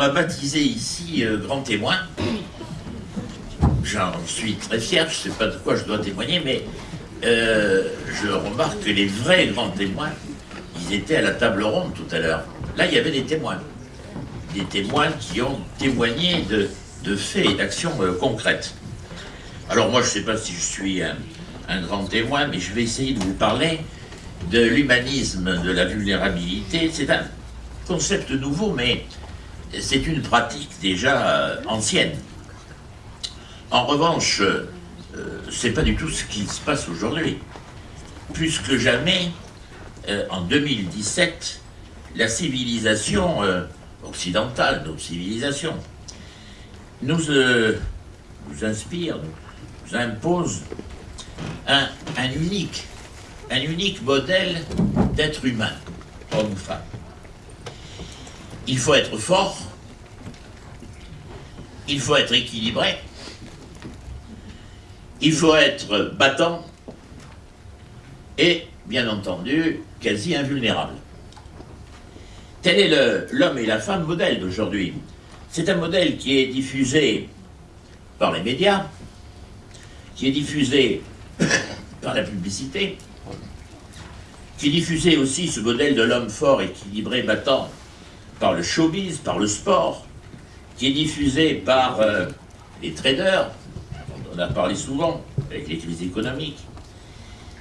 m'a baptisé ici euh, grand témoin. J'en suis très fier, je ne sais pas de quoi je dois témoigner, mais euh, je remarque que les vrais grands témoins, ils étaient à la table ronde tout à l'heure. Là, il y avait des témoins. Des témoins qui ont témoigné de, faits et d'actions euh, concrètes. Alors moi, je ne sais pas si je suis un, un grand témoin, mais je vais essayer de vous parler de l'humanisme de la vulnérabilité. C'est un concept nouveau, mais c'est une pratique déjà euh, ancienne. En revanche, euh, c'est pas du tout ce qui se passe aujourd'hui. Plus que jamais, euh, en 2017, la civilisation occidentale, nos civilisations, nous, nous inspire, nous impose un, un unique, un unique modèle d'être humain, homme ou femme. Il faut être fort, il faut être équilibré, il faut être battant et, bien entendu, quasi invulnérable. Tel est l'homme et la femme modèle d'aujourd'hui. C'est un modèle qui est diffusé par les médias, qui est diffusé par la publicité, qui est diffusé aussi ce modèle de l'homme fort, équilibré, battant, par le showbiz, par le sport, qui est diffusé par euh, les traders, on en a parlé souvent avec les crises économiques,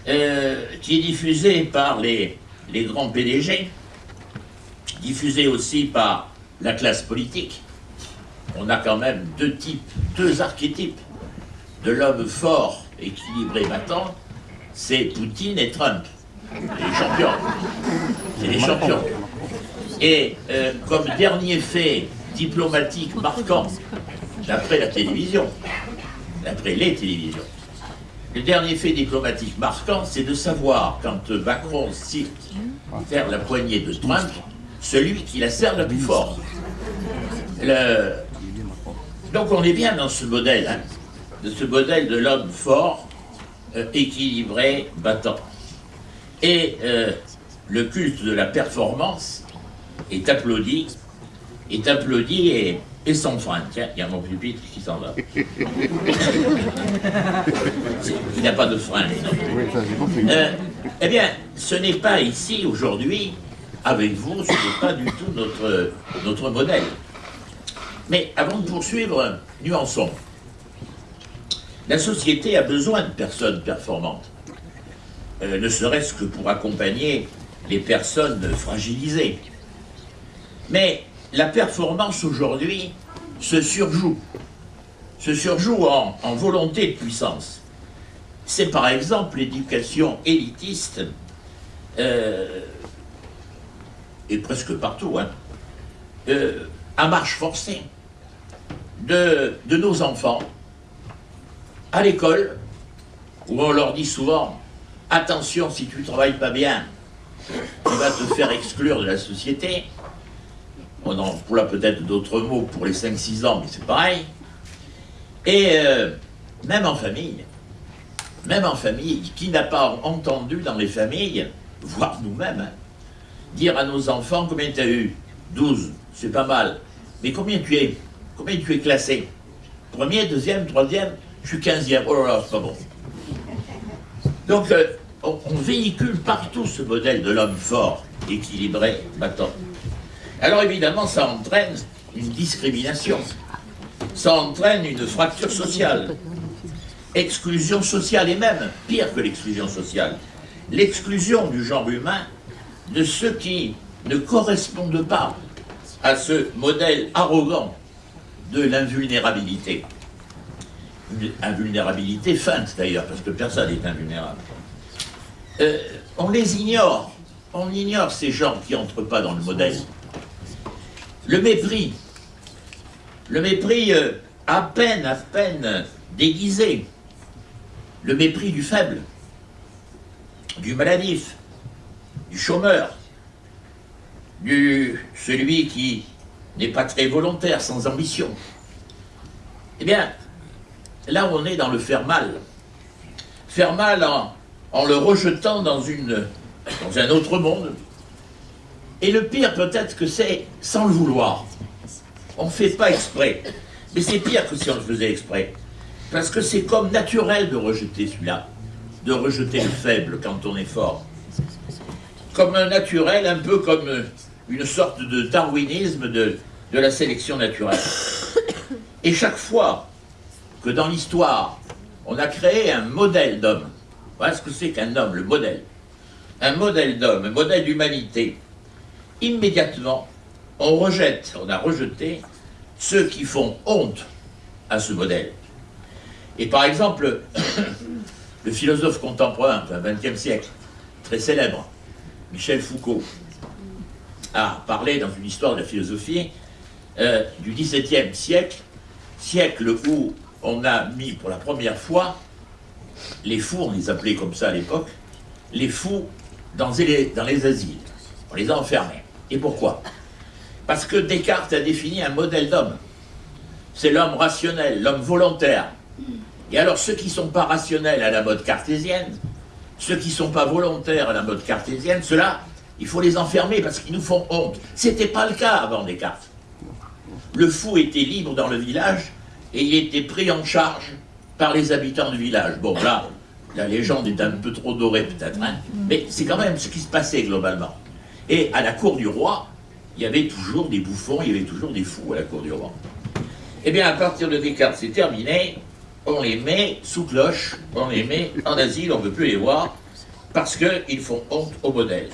euh, qui est diffusé par les, les grands PDG, diffusé aussi par la classe politique. On a quand même deux types, deux archétypes de l'homme fort, équilibré, battant, c'est Poutine et Trump. Les champions. C'est les champions. Et euh, comme dernier fait diplomatique marquant, d'après la télévision, d'après les télévisions, le dernier fait diplomatique marquant, c'est de savoir, quand Macron cite faire la poignée de Trump, celui qui la serre le plus fort. Donc on est bien dans ce modèle, hein, de ce modèle de l'homme fort, euh, équilibré, battant. Et euh, le culte de la performance est applaudi, est applaudi et, et sans frein. Tiens, il y a mon pupitre qui s'en va. il n'a pas de frein, euh, eh bien, ce n'est pas ici, aujourd'hui, avec vous, ce n'est pas du tout notre, notre modèle. Mais avant de poursuivre, nuançons. La société a besoin de personnes performantes, euh, ne serait-ce que pour accompagner les personnes fragilisées. Mais la performance aujourd'hui se surjoue, se surjoue en, volonté de puissance. C'est par exemple l'éducation élitiste, euh, et presque partout, hein, euh, à marche forcée de, de nos enfants, à l'école, où on leur dit souvent « Attention, si tu ne travailles pas bien, tu vas te faire exclure de la société ». On emploie peut-être d'autres mots pour les 5-6 ans, mais c'est pareil. Et euh, même en famille, même en famille, qui n'a pas entendu dans les familles, voire nous-mêmes, dire à nos enfants combien tu as eu? 12, c'est pas mal. Mais combien tu es? Combien tu es classé? Premier, deuxième, troisième? Je suis 15e, oh là là, c'est pas bon. Donc, euh, on, véhicule partout ce modèle de l'homme fort, équilibré, battant. Alors évidemment, ça entraîne une discrimination, ça entraîne une fracture sociale, exclusion sociale, et même, pire que l'exclusion sociale, l'exclusion du genre humain de ceux qui ne correspondent pas à ce modèle arrogant de l'invulnérabilité. Une invulnérabilité feinte d'ailleurs, parce que personne n'est invulnérable. Euh, on les ignore, on ignore ces gens qui n'entrent pas dans le modèle. Le mépris, le mépris euh, à peine, à peine déguisé, le mépris du faible, du maladif, du chômeur, du celui qui n'est pas très volontaire, sans ambition. Eh bien, là on est dans le faire mal. Faire mal en, le rejetant dans, une, dans un autre monde. Et le pire peut-être que c'est sans le vouloir. On ne fait pas exprès. Mais c'est pire que si on le faisait exprès. Parce que c'est comme naturel de rejeter celui-là, de rejeter le faible quand on est fort. Comme un naturel, un peu comme une sorte de darwinisme de, de la sélection naturelle. Et chaque fois que dans l'histoire, on a créé un modèle d'homme, voilà ce que c'est qu'un homme, le modèle, un modèle d'homme, un modèle d'humanité, immédiatement, on rejette, on a rejeté ceux qui font honte à ce modèle. Et par exemple, le philosophe contemporain du XXe siècle, très célèbre, Michel Foucault, a parlé dans une histoire de la philosophie euh, du XVIIe siècle, siècle où on a mis pour la première fois les fous, on les appelait comme ça à l'époque, les fous dans les, dans les asiles. On les a enfermés. Et pourquoi? Parce que Descartes a défini un modèle d'homme. C'est l'homme rationnel, l'homme volontaire. Et alors ceux qui ne sont pas rationnels à la mode cartésienne, ceux qui ne sont pas volontaires à la mode cartésienne, ceux-là, il faut les enfermer parce qu'ils nous font honte. Ce n'était pas le cas avant Descartes. Le fou était libre dans le village et il était pris en charge par les habitants du village. Bon, là, la légende est un peu trop dorée peut-être, hein, mais c'est quand même ce qui se passait globalement. Et à la cour du roi, il y avait toujours des bouffons, il y avait toujours des fous à la cour du roi. Eh bien, à partir de Descartes, c'est terminé, on les met sous cloche, on les met en asile, on ne veut plus les voir, parce qu'ils font honte au modèle.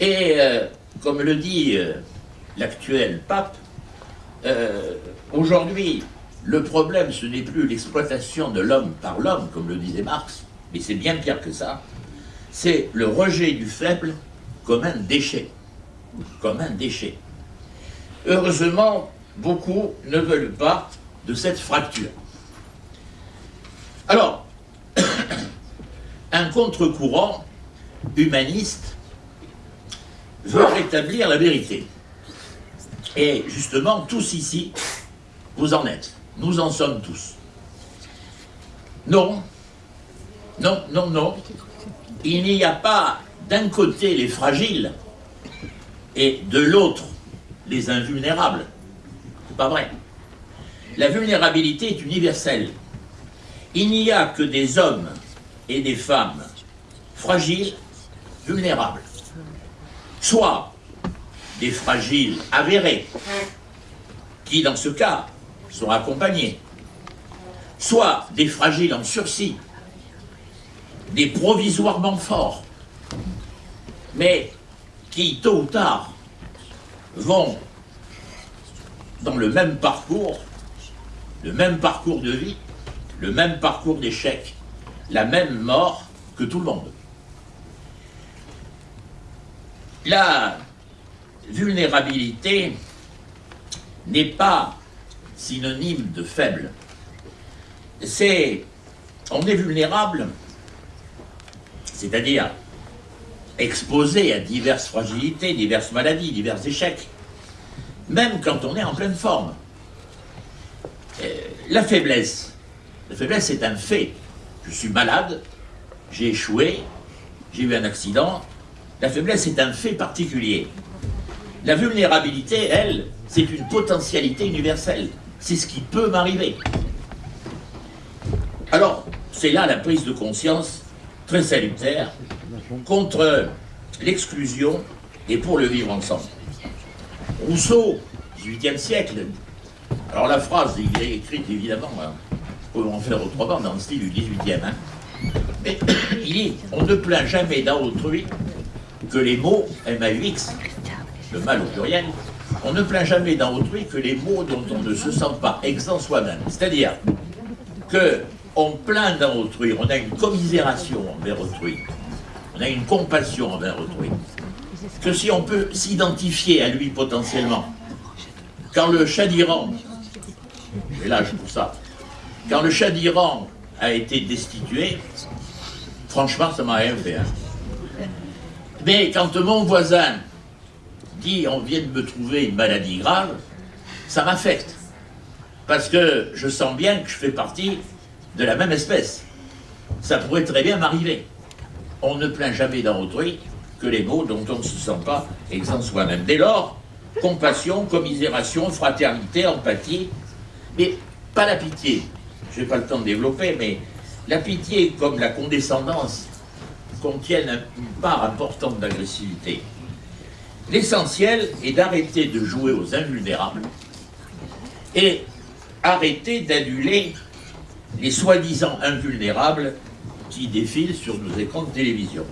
Et euh, comme le dit euh, l'actuel pape, euh, aujourd'hui, le problème, ce n'est plus l'exploitation de l'homme par l'homme, comme le disait Marx, mais c'est bien pire que ça, c'est le rejet du faible comme un déchet. Comme un déchet. Heureusement, beaucoup ne veulent pas de cette fracture. Alors, un contre-courant humaniste veut rétablir la vérité. Et justement, tous ici, vous en êtes. Nous en sommes tous. Non, non, non, non. Il n'y a pas d'un côté les fragiles et de l'autre les invulnérables. C'est pas vrai. La vulnérabilité est universelle. Il n'y a que des hommes et des femmes fragiles, vulnérables. Soit des fragiles avérés, qui dans ce cas sont accompagnés, soit des fragiles en sursis, des provisoirement forts, mais qui, tôt ou tard, vont dans le même parcours, le même parcours de vie, le même parcours d'échec, la même mort que tout le monde. La vulnérabilité n'est pas synonyme de faible. C'est, on est vulnérable, c'est-à-dire exposé à diverses fragilités, diverses maladies, divers échecs, même quand on est en pleine forme. Euh, la faiblesse, la faiblesse est un fait. Je suis malade, j'ai échoué, j'ai eu un accident. La faiblesse est un fait particulier. La vulnérabilité, elle, c'est une potentialité universelle. C'est ce qui peut m'arriver. Alors, c'est là la prise de conscience très salutaire contre l'exclusion et pour le vivre ensemble. Rousseau, 18e siècle, alors la phrase, il est écrite évidemment, hein, peut en faire autrement dans le style du 18e, hein. mais il dit, on ne plaint jamais dans autrui que les mots MAUX, le mal au pluriel, on ne plaint jamais dans autrui que les mots dont on ne se sent pas exempt soi-même. C'est-à-dire que on plaint dans autrui, on a une commisération envers autrui, on a une compassion envers autrui, que si on peut s'identifier à lui potentiellement, quand le chat d'Iran, là je pour ça, quand le chat d'Iran a été destitué, franchement ça m'a rien. Hein. Mais quand mon voisin dit on vient de me trouver une maladie grave, ça m'affecte. Parce que je sens bien que je fais partie de la même espèce. Ça pourrait très bien m'arriver. On ne plaint jamais dans autrui que les mots dont on ne se sent pas exempt soi-même. Dès lors, compassion, commisération, fraternité, empathie, mais pas la pitié. Je n'ai pas le temps de développer, mais la pitié comme la condescendance contiennent une part importante d'agressivité. L'essentiel est d'arrêter de jouer aux invulnérables et arrêter d'aduler les soi-disant invulnérables qui défilent sur nos écrans de télévision.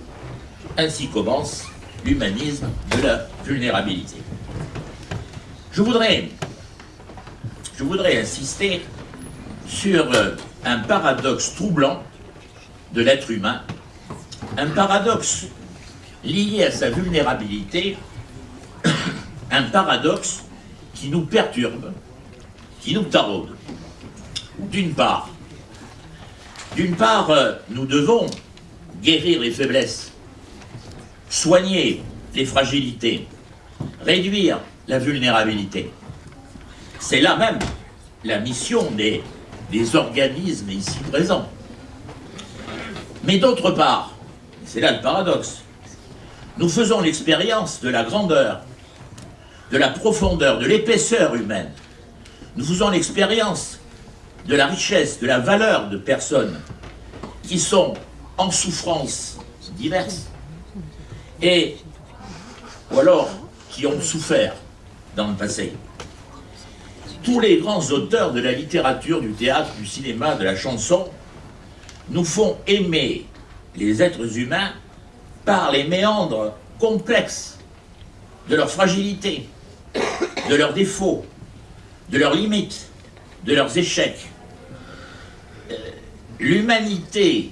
Ainsi commence l'humanisme de la vulnérabilité. Je voudrais, je voudrais insister sur euh, un paradoxe troublant de l'être humain, un paradoxe lié à sa vulnérabilité, un paradoxe qui nous perturbe, qui nous taraude. D'une part, d'une part, euh, nous devons guérir les faiblesses, soigner les fragilités, réduire la vulnérabilité. C'est là même la mission des, des organismes ici présents. Mais d'autre part, c'est là le paradoxe, nous faisons l'expérience de la grandeur, de la profondeur, de l'épaisseur humaine. Nous faisons l'expérience de la richesse, de la valeur de personnes qui sont en souffrance diverses et ou alors qui ont souffert dans le passé. Tous les grands auteurs de la littérature, du théâtre, du cinéma, de la chanson nous font aimer les êtres humains par les méandres complexes de leur fragilité, de leurs défauts, de leurs limites, de leurs échecs. L'humanité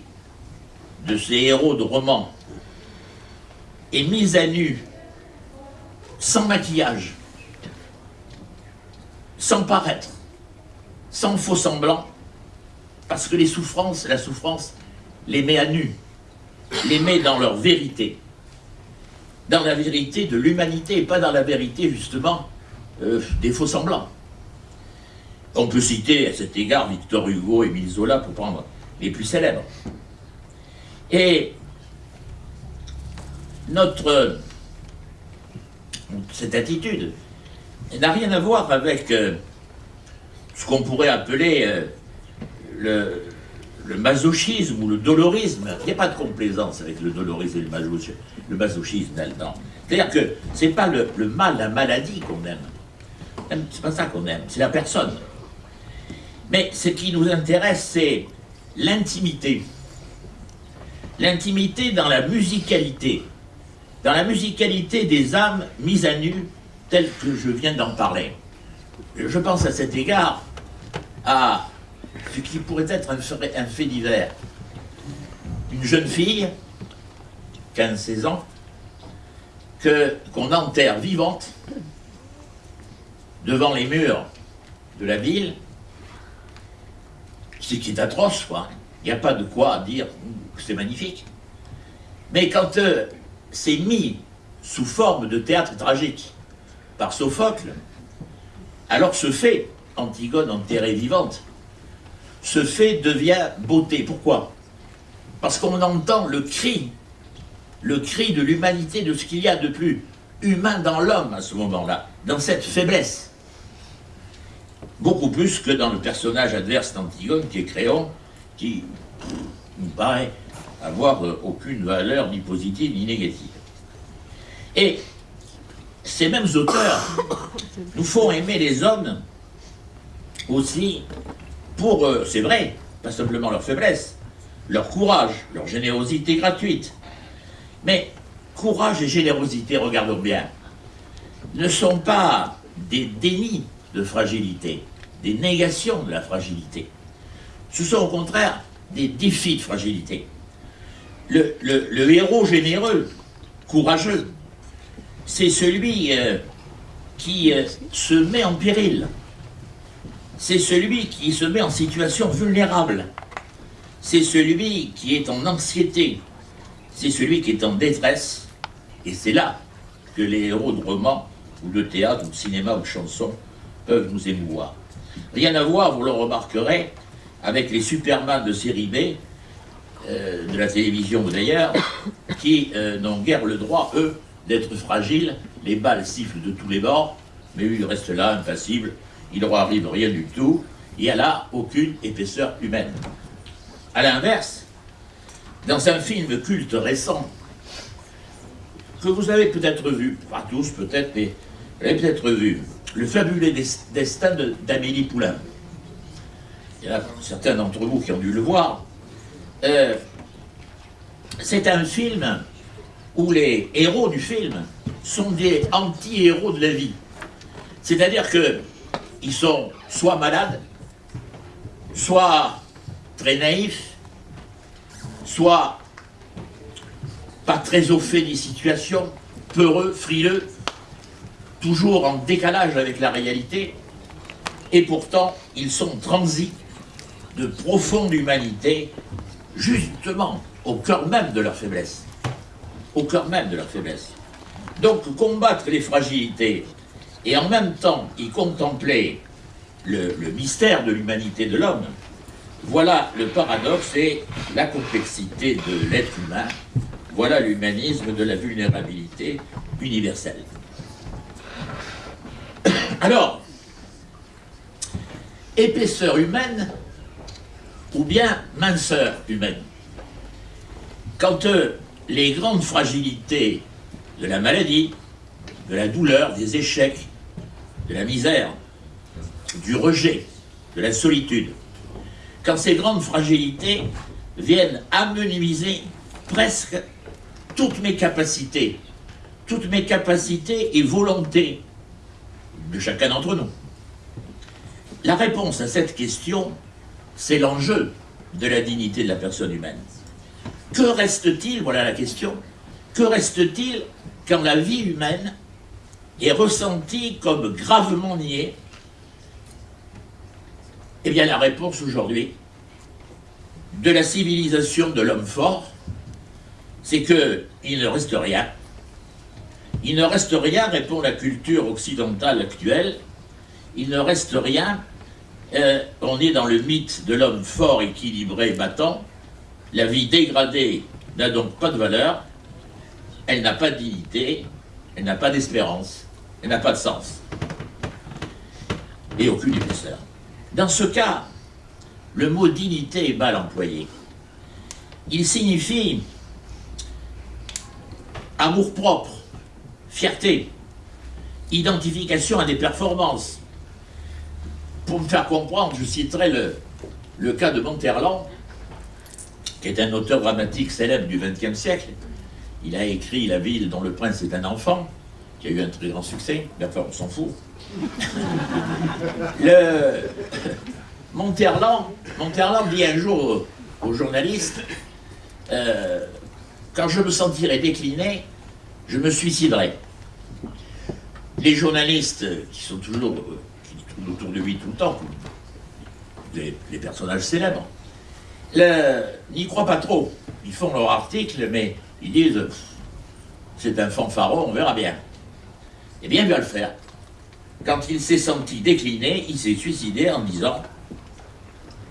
de ces héros de romans est mise à nu, sans maquillage, sans paraître, sans faux semblant, parce que les souffrances, la souffrance les met à nu, les met dans leur vérité, dans la vérité de l'humanité et pas dans la vérité justement euh, des faux semblants. On peut citer à cet égard Victor Hugo et Zola pour prendre les plus célèbres. Et notre cette attitude n'a rien à voir avec euh, ce qu'on pourrait appeler euh, le, le masochisme ou le dolorisme, il n'y a pas de complaisance avec le dolorisme et le masochisme, le masochisme C'est-à-dire que ce n'est pas le, mal, la maladie qu'on aime. C'est pas ça qu'on aime, c'est la personne. Mais ce qui nous intéresse, c'est l'intimité. L'intimité dans la musicalité. Dans la musicalité des âmes mises à nu, telles que je viens d'en parler. Je pense à cet égard à ce qui pourrait être un fait, divers. Une jeune fille, 15-16 ans, qu'on enterre vivante devant les murs de la ville, ce qui est atroce, quoi. Il n'y a pas de quoi dire que c'est magnifique. Mais quand euh, c'est mis sous forme de théâtre tragique par Sophocle, alors ce fait, Antigone enterrée vivante, ce fait devient beauté. Pourquoi? Parce qu'on entend le cri, le cri de l'humanité, de ce qu'il y a de plus humain dans l'homme à ce moment-là, dans cette faiblesse. Beaucoup plus que dans le personnage adverse d'Antigone, qui est Créon, qui nous paraît avoir euh, aucune valeur ni positive ni négative. Et ces mêmes auteurs nous font aimer les hommes aussi pour, eux, c'est vrai, pas simplement leur faiblesse, leur courage, leur générosité gratuite. Mais courage et générosité, regardons bien, ne sont pas des dénis de fragilité, des négations de la fragilité. Ce sont au contraire des défis de fragilité. Le, héros généreux, courageux, c'est celui euh, qui euh, se met en péril, c'est celui qui se met en situation vulnérable. C'est celui qui est en anxiété. C'est celui qui est en détresse. Et c'est là que les héros de romans, ou de théâtre, ou de cinéma, ou de chansons peuvent nous émouvoir. Rien à voir, vous le remarquerez, avec les Superman de série B, euh, de la télévision d'ailleurs, qui euh, n'ont guère le droit, eux, d'être fragile, les balles sifflent de tous les bords, mais lui, il reste là, impassible, il ne arrive rien du tout, il n'y a là aucune épaisseur humaine. A l'inverse, dans un film culte récent, que vous avez peut-être vu, pas tous peut-être, mais vous avez peut-être vu, Le fabuleux destin d'Amélie Poulain. Il y a certains d'entre vous qui ont dû le voir. Euh, c'est un film où les héros du film sont des anti-héros de la vie. C'est-à-dire qu'ils sont soit malades, soit très naïfs, soit pas très au fait des situations, peureux, frileux, toujours en décalage avec la réalité, et pourtant ils sont transis de profonde humanité, justement au cœur même de leur faiblesse. Au cœur même de leur faiblesse. Donc combattre les fragilités et en même temps y contempler le, mystère de l'humanité de l'homme, voilà le paradoxe et la complexité de l'être humain, voilà l'humanisme de la vulnérabilité universelle. Alors, épaisseur humaine ou bien minceur humaine? Quand euh, les grandes fragilités de la maladie, de la douleur, des échecs, de la misère, du rejet, de la solitude, quand ces grandes fragilités viennent amenuiser presque toutes mes capacités, toutes mes capacités et volontés de chacun d'entre nous. La réponse à cette question, c'est l'enjeu de la dignité de la personne humaine. Que reste-t-il, voilà la question, que reste-t-il quand la vie humaine est ressentie comme gravement niée? Eh bien la réponse aujourd'hui de la civilisation de l'homme fort, c'est qu'il ne reste rien. Il ne reste rien, répond la culture occidentale actuelle, il ne reste rien, euh, on est dans le mythe de l'homme fort, équilibré, battant, la vie dégradée n'a donc pas de valeur, elle n'a pas de dignité, elle n'a pas d'espérance, elle n'a pas de sens. Et aucune épaisseur. Dans ce cas, le mot dignité est mal employé. Il signifie amour-propre, fierté, identification à des performances. Pour me faire comprendre, je citerai le, cas de Monterland, qui est un auteur dramatique célèbre du XXe siècle. Il a écrit La ville dont le prince est un enfant, qui a eu un très grand succès, enfin on s'en fout. le... Monterland, dit un jour aux, journalistes euh, Quand je me sentirai décliné, je me suiciderai. Les journalistes qui sont toujours tournent autour de lui tout le temps, les, personnages célèbres, n'y croient pas trop. Ils font leur article, mais ils disent c'est un fanfaron, on verra bien. Eh bien, il va le faire. Quand il s'est senti décliné, il s'est suicidé en disant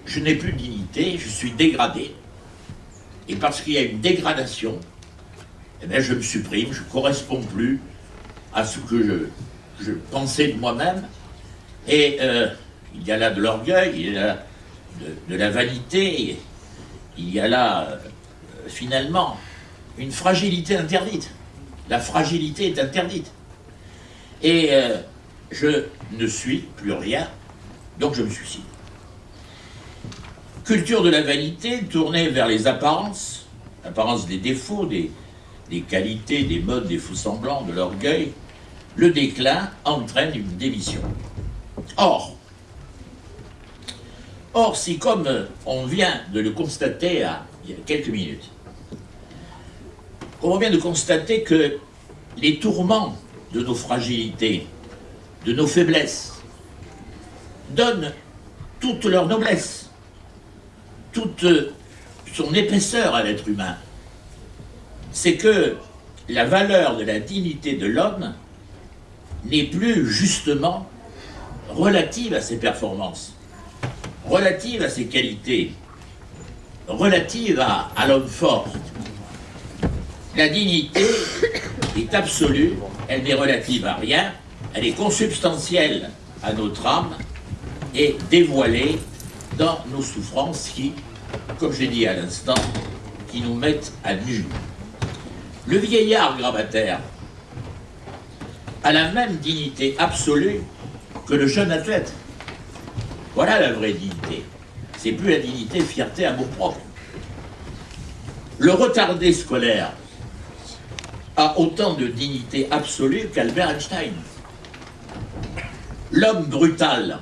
je n'ai plus de dignité, je suis dégradé. Et parce qu'il y a une dégradation, eh je me supprime, je ne corresponds plus à ce que je, pensais de moi-même. Et euh, il y a là de l'orgueil, il y a là de, la vanité, il y a là, euh, finalement, une fragilité interdite. La fragilité est interdite. Et euh, je ne suis plus rien, donc je me suicide. Culture de la vanité tournée vers les apparences, apparences des défauts, des, des qualités, des modes, des faux semblants, de l'orgueil, le déclin entraîne une démission. Or, or si comme on vient de le constater il y a quelques minutes, on vient de constater que les tourments de nos fragilités, de nos faiblesses, donnent toute leur noblesse toute son épaisseur à l'être humain, c'est que la valeur de la dignité de l'homme n'est plus justement relative à ses performances, relative à ses qualités, relative à, l'homme fort. La dignité est absolue, elle n'est relative à rien, elle est consubstantielle à notre âme et dévoilée dans nos souffrances qui, comme je l'ai dit à l'instant, qui nous mettent à nu. Le vieillard gravataire a la même dignité absolue que le jeune athlète. Voilà la vraie dignité. C'est plus la dignité fierté, amour propre. Le retardé scolaire a autant de dignité absolue qu'Albert Einstein. L'homme brutal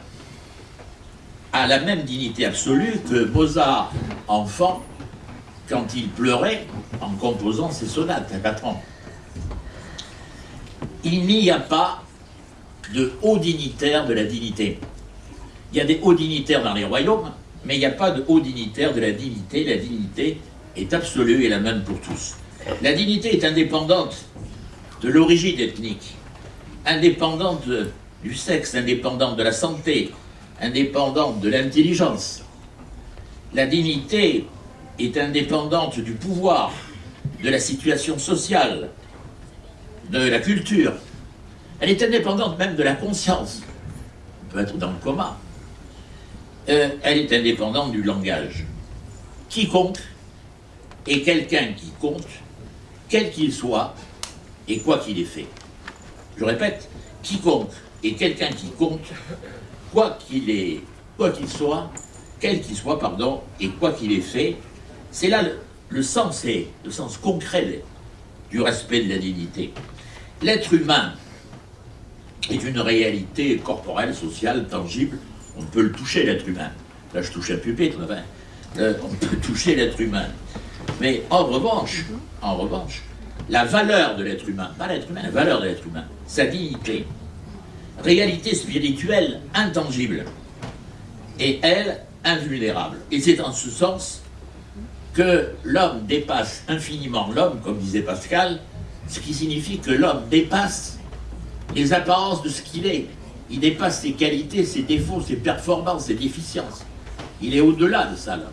a la même dignité absolue que Mozart, enfant, quand il pleurait en composant ses sonates à 4 ans. Il n'y a pas de hauts dignitaires de la dignité. Il y a des hauts dignitaires dans les royaumes, mais il n'y a pas de hauts dignitaires de la dignité. La dignité est absolue et la même pour tous. La dignité est indépendante de l'origine ethnique, indépendante du sexe, indépendante de la santé, indépendante de l'intelligence. La dignité est indépendante du pouvoir, de la situation sociale, de la culture. Elle est indépendante même de la conscience. On peut être dans le coma. Euh, elle est indépendante du langage. Quiconque est quelqu'un qui compte, quel qu'il soit, et quoi qu'il ait fait. Je répète, quiconque est quelqu'un qui compte, quoi qu'il ait, soit, quel qu'il soit, pardon, et quoi qu'il ait fait, c'est là le, sens, le sens concret du respect de la dignité. L'être humain est une réalité corporelle, sociale, tangible. On peut le toucher, l'être humain. Là, je touche un pupitre, euh, on peut toucher l'être humain. Mais en revanche, en revanche, la valeur de l'être humain, pas l'être humain, la valeur de l'être humain, sa dignité, réalité spirituelle intangible, et elle, invulnérable. Et c'est en ce sens que l'homme dépasse infiniment l'homme, comme disait Pascal, ce qui signifie que l'homme dépasse les apparences de ce qu'il est. Il dépasse ses qualités, ses défauts, ses performances, ses déficiences. Il est au-delà de ça, l'homme.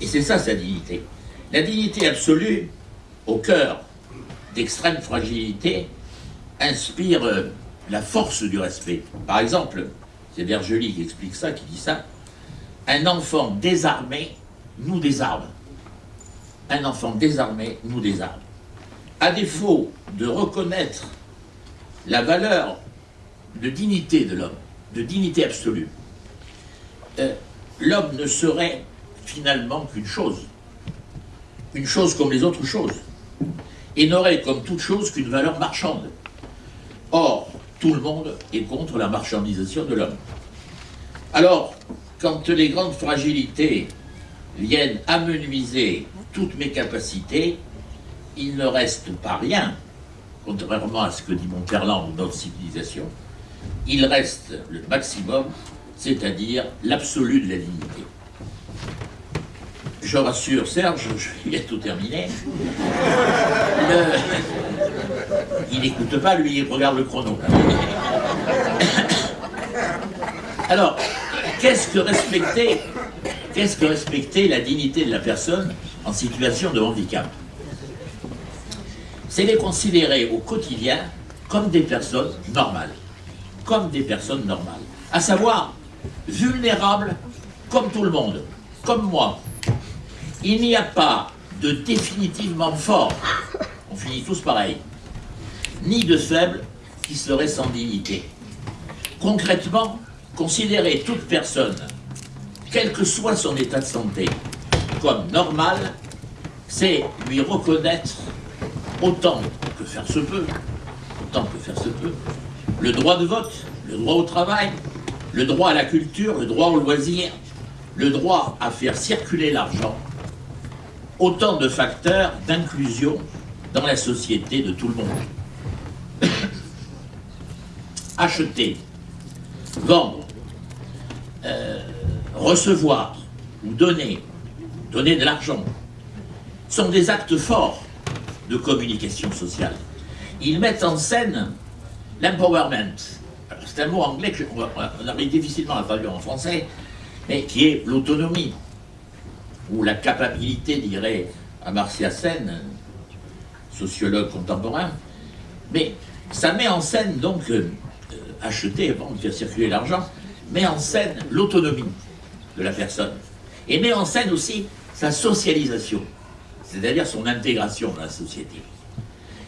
Et c'est ça sa dignité. La dignité absolue, au cœur d'extrême fragilité, inspire euh, la force du respect. Par exemple, c'est Vergely qui explique ça, qui dit ça, un enfant désarmé nous désarme. Un enfant désarmé nous désarme. À défaut de reconnaître la valeur de dignité de l'homme, de dignité absolue, euh, l'homme ne serait finalement qu'une chose, une chose comme les autres choses, et n'aurait comme toute chose qu'une valeur marchande. Or, tout le monde est contre la marchandisation de l'homme. Alors, quand les grandes fragilités viennent amenuiser toutes mes capacités, il ne reste pas rien, contrairement à ce que dit Monterland notre civilisation, il reste le maximum, c'est-à-dire l'absolu de la dignité. Je rassure Serge, je vais tout terminé. Il n'écoute pas, lui, il regarde le chrono. Alors, qu'est-ce que respecter Qu'est-ce que respecter la dignité de la personne en situation de handicap C'est les considérer au quotidien comme des personnes normales. Comme des personnes normales. À savoir, vulnérables comme tout le monde, comme moi. Il n'y a pas de définitivement fort, on finit tous pareil, ni de faible qui serait sans dignité. Concrètement, considérer toute personne quel que soit son état de santé, comme normal, c'est lui reconnaître autant que faire se peut, autant que faire se peut, le droit de vote, le droit au travail, le droit à la culture, le droit au loisir, le droit à faire circuler l'argent, autant de facteurs d'inclusion dans la société de tout le monde. Acheter, vendre, euh, recevoir ou donner, donner de l'argent, sont des actes forts de communication sociale. Ils mettent en scène l'empowerment. C'est un mot anglais qu'on arrive difficilement à traduire en français, mais qui est l'autonomie, ou la capacité, dirait Amartya Sen, sociologue contemporain, mais ça met en scène donc, euh, acheter avant de faire circuler l'argent, met en scène l'autonomie de la personne, et met en scène aussi sa socialisation, c'est-à-dire son intégration dans la société.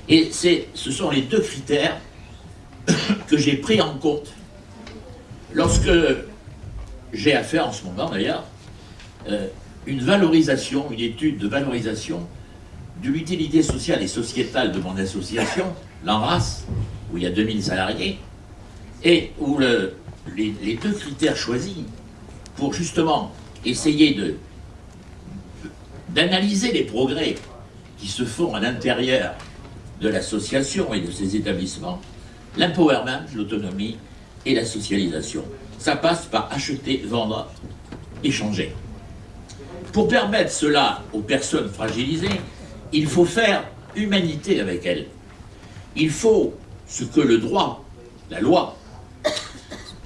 Et ce sont les deux critères que j'ai pris en compte lorsque j'ai à faire en ce moment d'ailleurs euh, une valorisation, une étude de valorisation de l'utilité sociale et sociétale de mon association, l'Enrace, où il y a 2000 salariés, et où les, deux critères choisis pour justement essayer d'analyser les progrès qui se font à l'intérieur de l'association et de ses établissements, l'empowerment, l'autonomie et la socialisation. Ça passe par acheter, vendre, échanger. Pour permettre cela aux personnes fragilisées, il faut faire humanité avec elles. Il faut ce que le droit, la loi,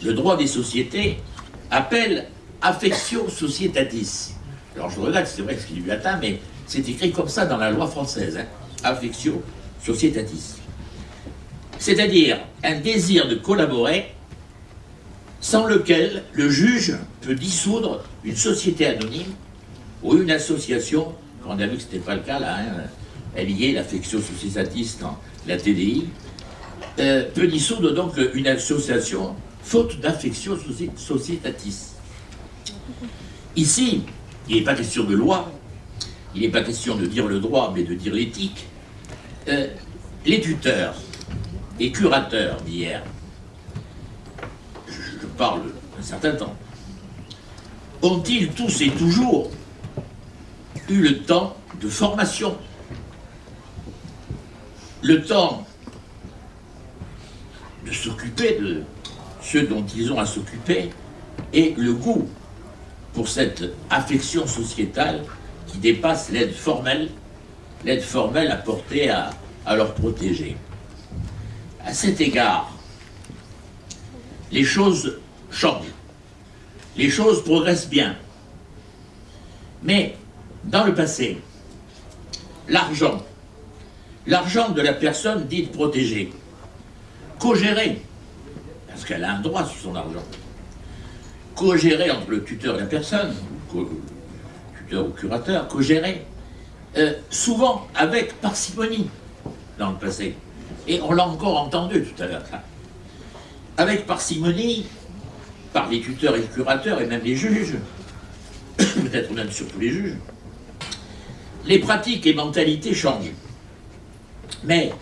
le droit des sociétés appelle affectio societatis. Alors je regarde, c'est vrai que c'est du latin, mais c'est écrit comme ça dans la loi française. Hein. Affectio societatis. C'est-à-dire un désir de collaborer sans lequel le juge peut dissoudre une société anonyme ou une association, on a vu que ce n'était pas le cas là, hein, est, l'affection sociétatiste dans la TDI, euh, peut dissoudre donc une association faute d'affection sociétatiste. Ici, il n'est pas question de loi, il n'est pas question de dire le droit, mais de dire l'éthique. Euh, les tuteurs et curateurs d'hier parle un certain temps, ont-ils tous et toujours eu le temps de formation, le temps de s'occuper de ceux dont ils ont à s'occuper, et le goût pour cette affection sociétale qui dépasse l'aide formelle, l'aide formelle apportée à, à leur protéger. À cet égard, les choses changent. Les choses progressent bien. Mais dans le passé, l'argent, l'argent de la personne dite protégée, co-géré, parce qu'elle a un droit sur son argent, co-géré entre le tuteur et la personne, tuteur ou curateur, co-géré, euh, souvent avec parcimonie dans le passé. Et on l'a encore entendu tout à l'heure, avec parcimonie, par les tuteurs et les curateurs et même les juges, peut-être même surtout les juges, les pratiques et mentalités changent. Mais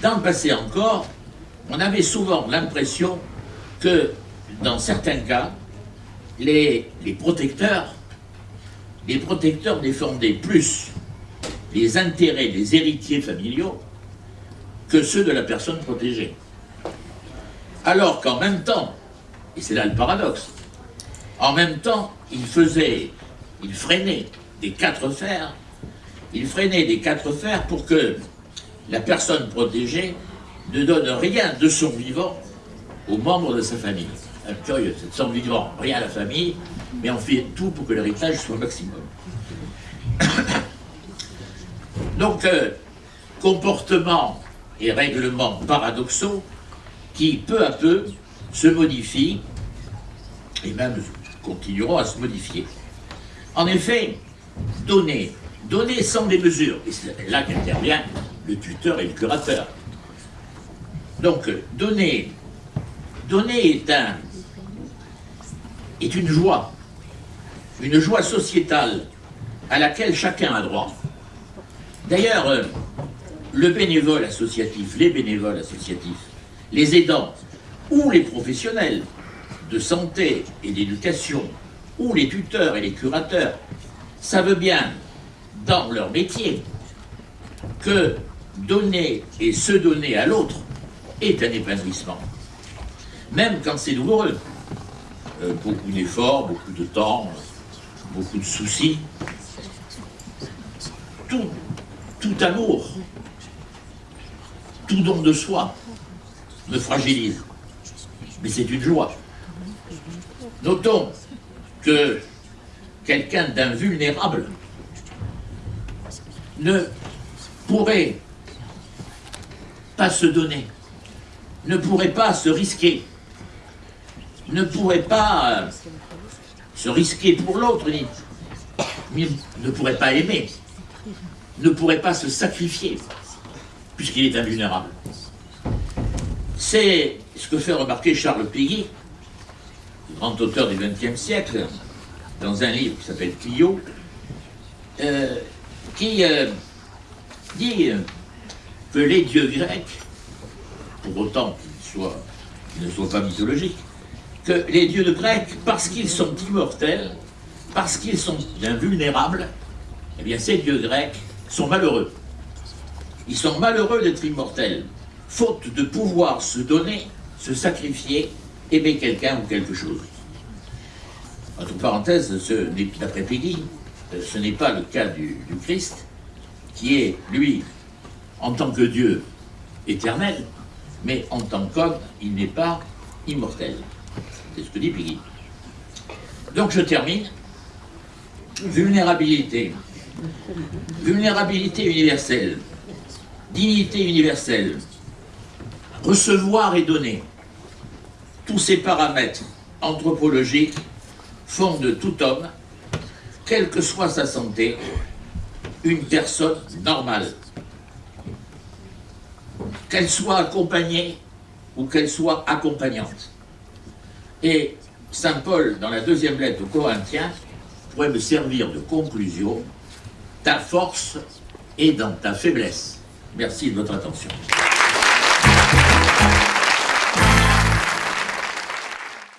dans le passé encore, on avait souvent l'impression que dans certains cas, les, protecteurs, les protecteurs défendaient plus les intérêts des héritiers familiaux que ceux de la personne protégée. Alors qu'en même temps, et c'est là le paradoxe. En même temps, il faisait, il freinait des quatre fers, il freinait des quatre fers pour que la personne protégée ne donne rien de son vivant aux membres de sa famille. C'est de son vivant, rien à la famille, mais on fait tout pour que l'héritage soit maximum. Donc, euh, comportements et règlements paradoxaux qui, peu à peu, se modifient et même continueront à se modifier. En effet, donner, donner sans des mesures, et c'est là qu'intervient le tuteur et le curateur. Donc, donner, donner est, un, est une joie, une joie sociétale à laquelle chacun a droit. D'ailleurs, euh, le bénévole associatif, les bénévoles associatifs, les aidants, ou les professionnels de santé et d'éducation, ou les tuteurs et les curateurs, savent bien, dans leur métier, que donner et se donner à l'autre est un épanouissement. Même quand c'est douloureux. Euh, beaucoup d'efforts, beaucoup de temps, beaucoup de soucis. Tout, tout amour, tout don de soi me fragilise mais c'est une joie. Notons que quelqu'un d'invulnérable ne pourrait pas se donner, ne pourrait pas se risquer, ne pourrait pas euh, se risquer pour l'autre, ne pourrait pas aimer, ne pourrait pas se sacrifier, puisqu'il est invulnérable. C'est ce que fait remarquer Charles Péguy, grand auteur du XXe siècle, dans un livre qui s'appelle Clio, euh, qui euh, dit que les dieux grecs, pour autant qu'ils ne soient pas mythologiques, que les dieux de Grecs, parce qu'ils sont immortels, parce qu'ils sont invulnérables, eh bien ces dieux grecs sont malheureux. Ils sont malheureux d'être immortels, faute de pouvoir se donner, se sacrifier, aimer quelqu'un ou quelque chose. Entre parenthèses, d'après Peggy, ce n'est pas le cas du Christ, qui est, lui, en tant que Dieu éternel, mais en tant qu'homme, il n'est pas immortel. C'est ce que dit Peggy. Donc je termine. Vulnérabilité. Vulnérabilité universelle. Dignité universelle. Recevoir et donner. Tous ces paramètres anthropologiques font de tout homme, quelle que soit sa santé, une personne normale. Qu'elle soit accompagnée ou qu'elle soit accompagnante. Et Saint Paul, dans la deuxième lettre aux Corinthiens, pourrait me servir de conclusion. Ta force est dans ta faiblesse. Merci de votre attention.